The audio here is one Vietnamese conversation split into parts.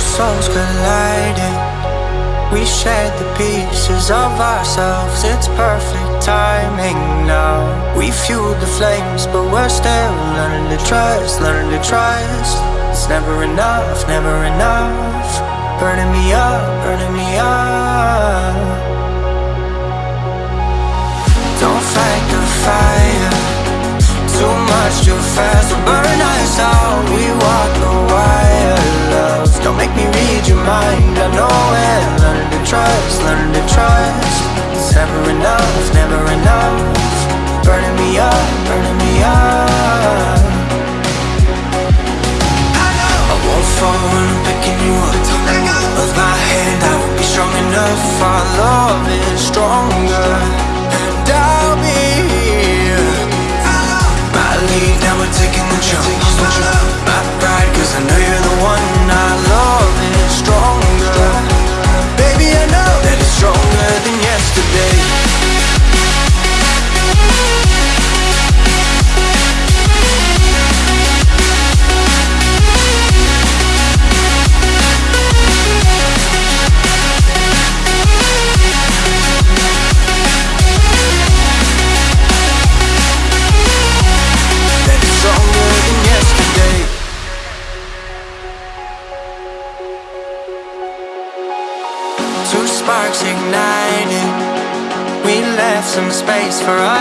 Souls colliding. We shared the pieces of ourselves. It's perfect timing now. We fueled the flames But we're still learning to trust Learning to trust. It's never enough, never enough. Burning me up, burning me up. Don't fight the fire. Too much too fast will burn us out. We walk the wire, Don't make me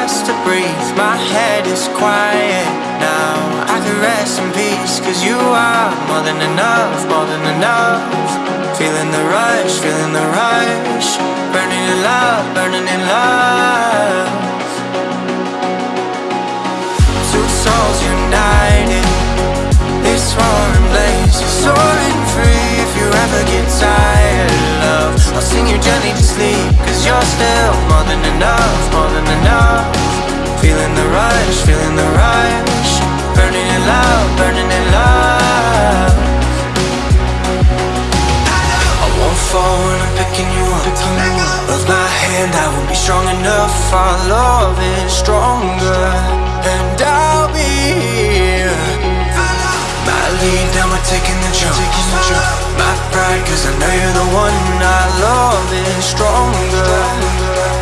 us to breathe. My head is quiet now. I can rest in peace Cause you are more than enough, more than enough. Feeling the rush, feeling the rush. Burning in love, burning in love. Two souls united. This roaring blaze is soaring you ever get tired, love. I'll sing you gently to sleep Cause you're still more than enough, more than enough. Feeling the rush, feeling the rush. Burning in love, burning in love. I won't fall when I'm picking you up. Of my hand I won't be strong enough. Our love is stronger we're taking the jump. My pride, cause I know you're the one Our love is stronger.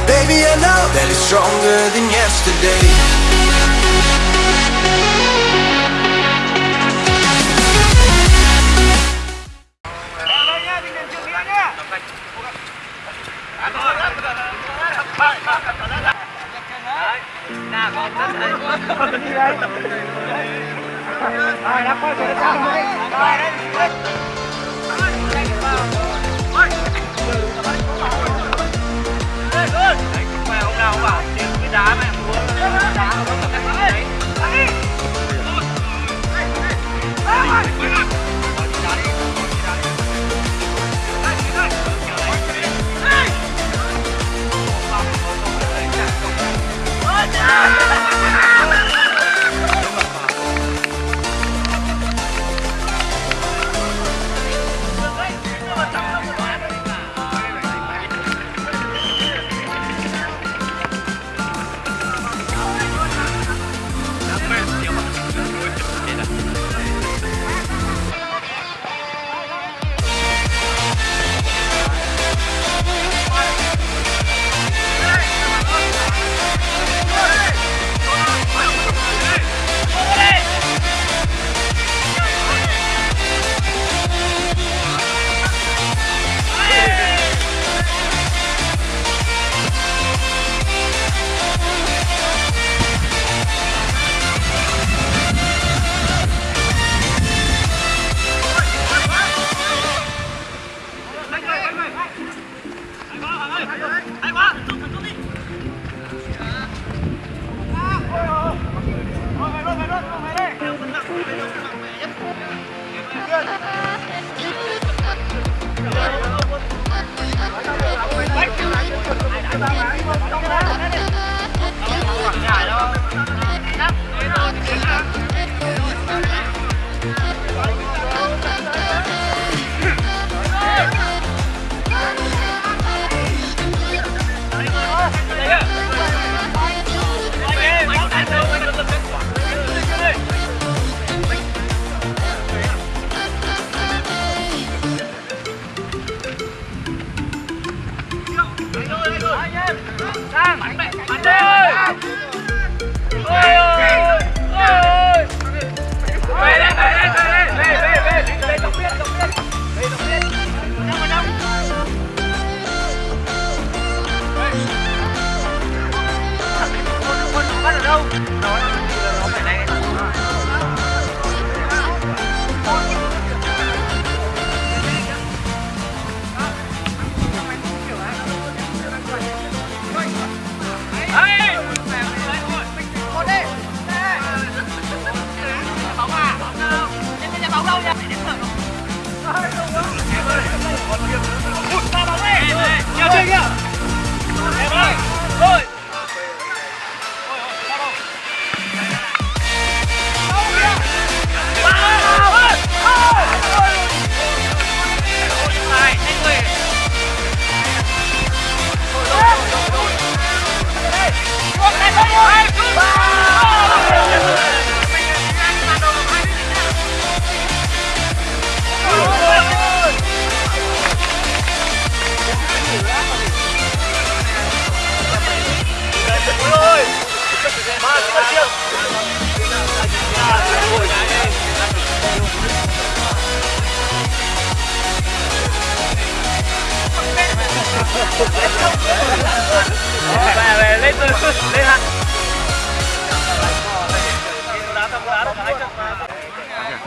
Baby, I know that it's stronger than yesterday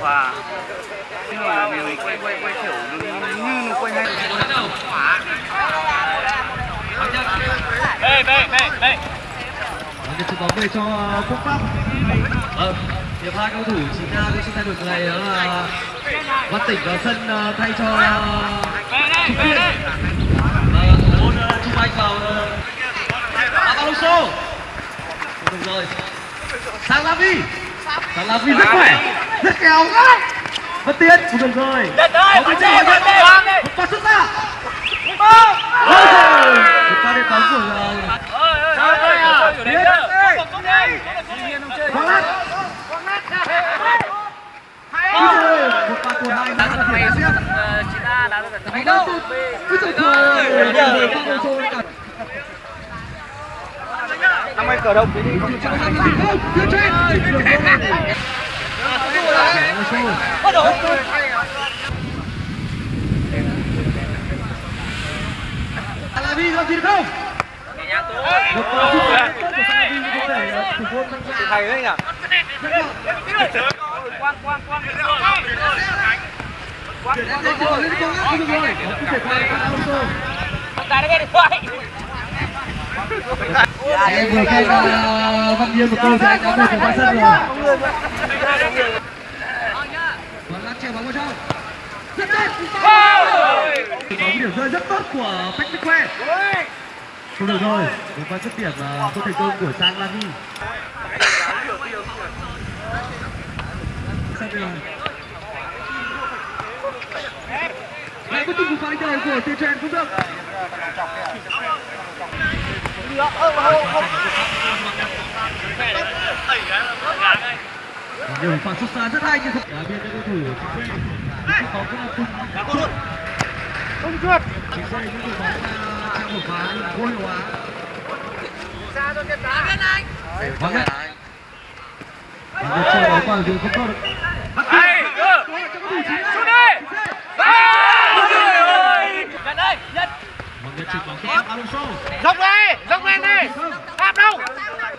và nhưng mà mình quay quay quay kiểu như như nó quay hay bê bê bê bê Được chụp bóng về cho Quốc Pháp. Ờ, hiệp hai cầu thủ chính ra cũng xin thay đổi người đó là Văn Tỉnh vào sân ờ, thay cho bê đây ờ, môn ờ, Trung Anh vào Alonso. Được rồi. Sang Lavi. Sang Lavi rất khỏe. Rất khéo. Văn Tiến. Cũng được rồi. Đất ơi, Bóng trên, bóng trên. Một pha xuất ra. Một pha đệm bóng của ờ, Một. Giờ pha Alonso đã cả năm ấy cờ đông đi bắt đầu Alavi làm gì được không? Một pha sút tốt của Alavi có thể thủ môn tham gia. thầy đấy nhỉ quang quang quang Chuyển sang quang cầu lên quang không được rồi. Bóng cứ quang qua cho Alonso. đá nó quang điện thoại Em vừa khen quang Văn Nhiên một câu thì quang đã về của Văn Sân rồi. Và lát treo bóng vào trong. Rất tốt. Bóng điểm rơi rất tốt của Patrick Que. Không được rồi. Một pha dứt điểm ờ, không thành công của Sang Lani Lại có tung một pha đánh của Tiền Trần cũng được. Nhiều pha xuất xa rất hay nhưng không đá biên cho cầu thủ Vâng chính bóng cũng là không chuột ra cho cái đá bên anh vắng nhất được chơi bóng vào đường không có được Hey, go! Xuống đi! Trời ơi! Nhận đây, nhận! vắng nhất chụp bóng cho Alonso Dốc đi! Dốc lên đi! Đạp đâu!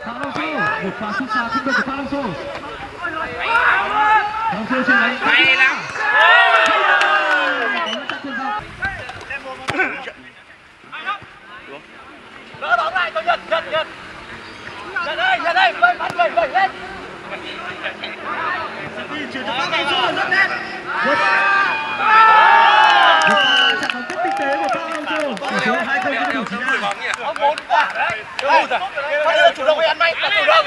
Alonso một pha xuất xa không được của Alonso Alonso hay lắm! Đỡ bóng lại cho nhật nhật nhật. Nhật đây, Nhật đây! Vâng, bắn vẩy, lên! chuyển cho Alonso rất đẹp một một pha bóng rất tinh tế của Alonso tỷ số hai không cho cầu thủ chính Ông bốn quả đấy! Đâu rồi? Bây giờ chủ động phải ăn may, là chủ động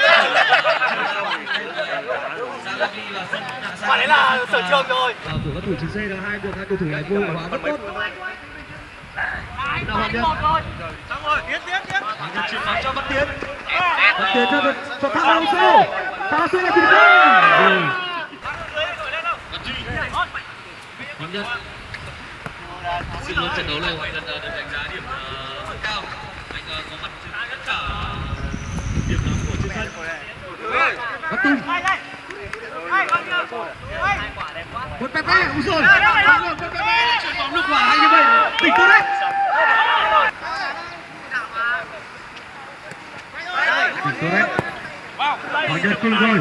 Quả đấy là sở trường rồi! Và của các thủ chính C là hai buộc hai cầu thủ này vô hóa rất tốt nào Hoàng Nhân Xong rồi, tiến, tiến, tiến! Chuyển bóng cho Văn Tiến Văn Tiến cho được cho Thao Alonso Thao Alonso là thành công. Hoàng Nhân sự luôn trận đấu này Hoàng Nhân được đánh giá điểm ờ, rất cao. Anh ờ, có mặt tất cả điểm nóng của trên sân. Văn Tùng một Pepe ui rồi một Pepe chuyển bóng được quả hay như vậy tỉnh tốt đấy tỉnh tốt đấy Hoàng Nhân cùng rồi.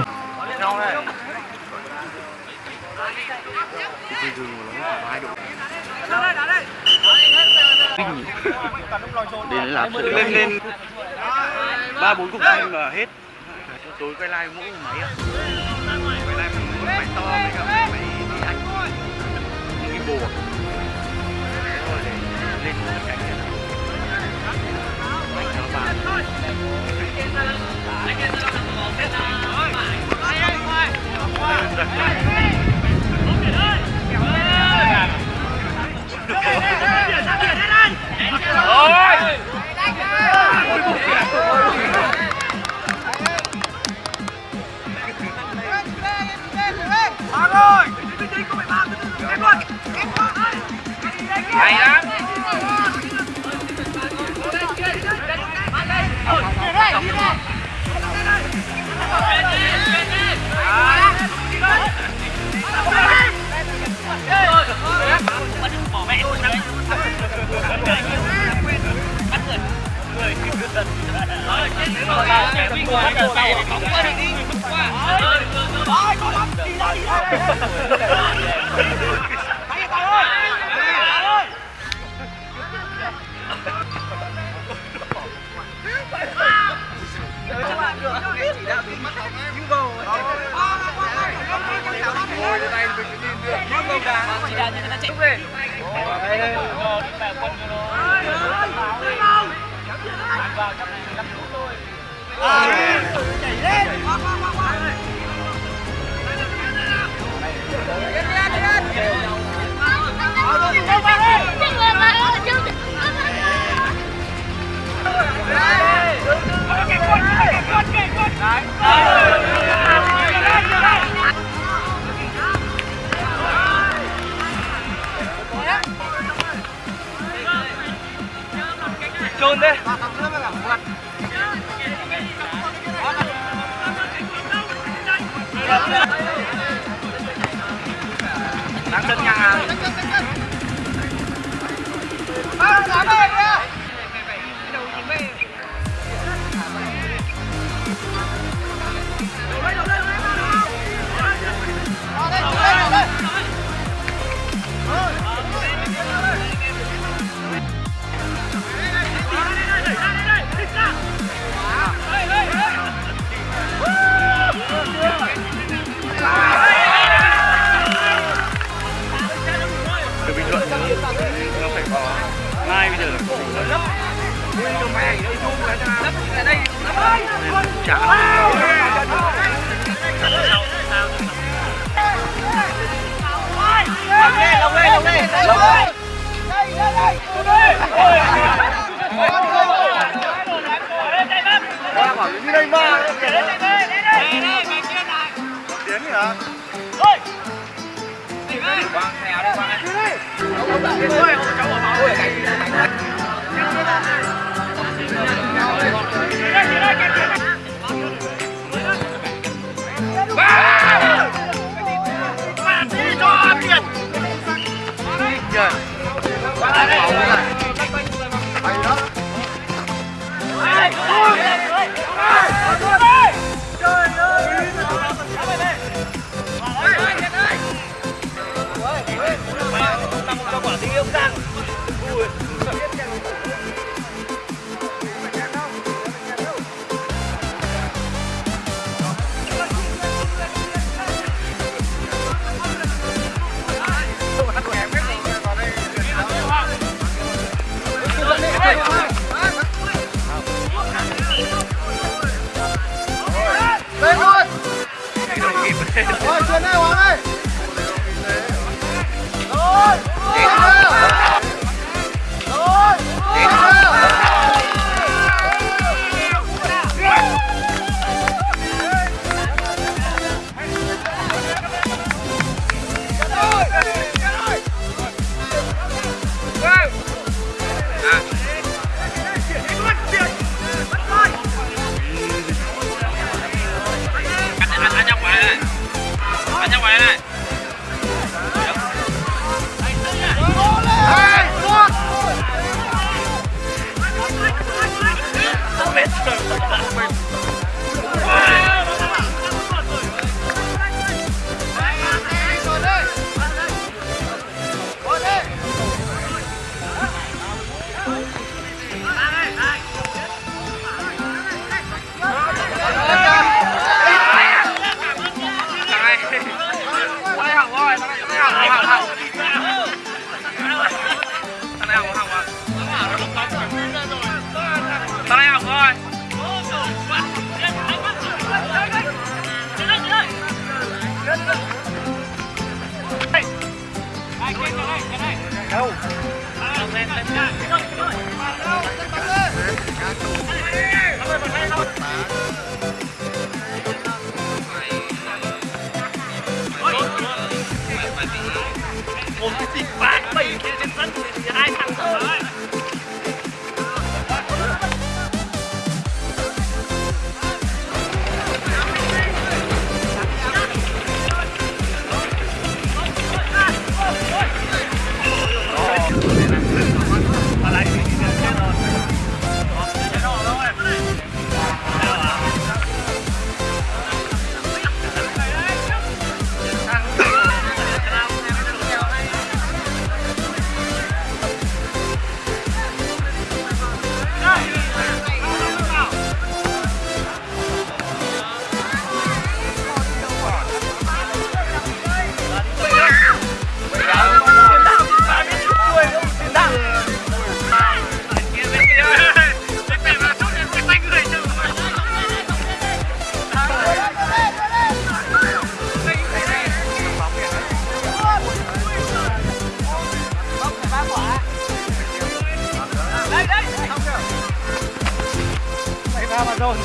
Đến là lên lên. Ba, bốn cục xanh là hết. Tối quay live mỗi máy ạ máy to với cả máy máy đi anh những cái bùa Thế để lên một cái cảnh này Ảnh nó vào. Ôi! Hay quá đầu này bóng quá đừng đi quá ơi có lắm đi ra đi ra đánh tài ơi tài ơi chỉ đạo như người ta chạy về. Đây đây, quân cho nó. Vào trong này Chạy lên Chạy lên chả lông đi đi đi quăng đi Hãy subscribe cho kênh Ghiền Mì Gõ Để không bỏ lỡ những video hấp dẫn Vai! on.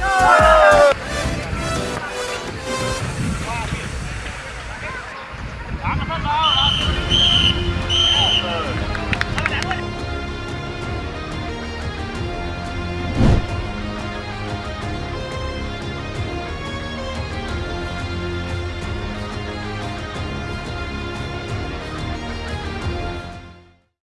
Oh,